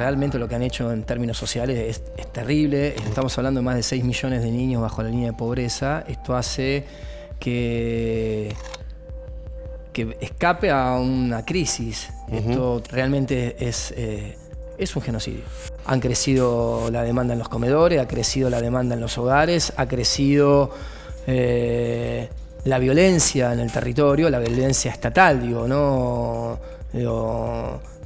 realmente lo que han hecho en términos sociales es, terrible. Estamos hablando de más de 6 millones de niños bajo la línea de pobreza. Esto hace que, que escape a una crisis. Esto realmente es, eh, es un genocidio. Han crecido la demanda en los comedores, ha crecido la demanda en los hogares, ha crecido eh, la violencia en el territorio, la violencia estatal, digo, ¿no?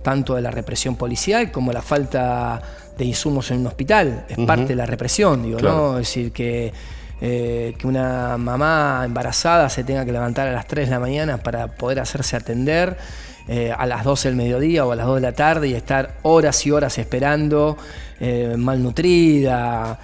Tanto de la represión policial como la falta de insumos en un hospital. Es parte de la represión, digo, ¿no? Es decir, que, eh, que una mamá embarazada se tenga que levantar a las 3 de la mañana para poder hacerse atender. Eh, a las 12 del mediodía o a las 2 de la tarde y estar horas y horas esperando, eh, malnutrida,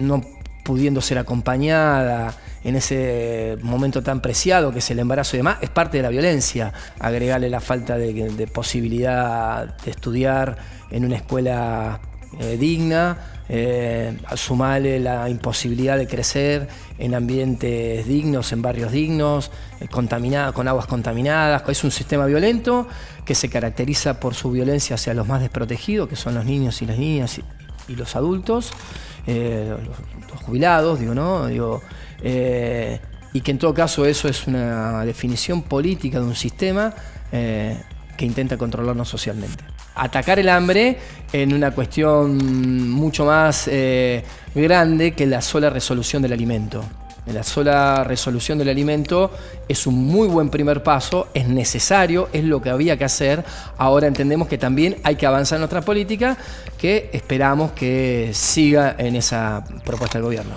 no pudiendo ser acompañada en ese momento tan preciado que es el embarazo y demás, es parte de la violencia. Agregarle la falta de, posibilidad de estudiar en una escuela eh, digna, eh, sumarle la imposibilidad de crecer en ambientes dignos, en barrios dignos, eh, con aguas contaminadas. Es un sistema violento que se caracteriza por su violencia hacia los más desprotegidos, que son los niños y las niñas y, los adultos. Eh, los, jubilados, digo, ¿no? Digo, eh, y que en todo caso eso es una definición política de un sistema eh, que intenta controlarnos socialmente. Atacar el hambre en una cuestión mucho más grande que la sola resolución del alimento. La sola resolución del alimento es un muy buen primer paso, es necesario, es lo que había que hacer. Ahora entendemos que también hay que avanzar en nuestra política, que esperamos que siga en esa propuesta del gobierno.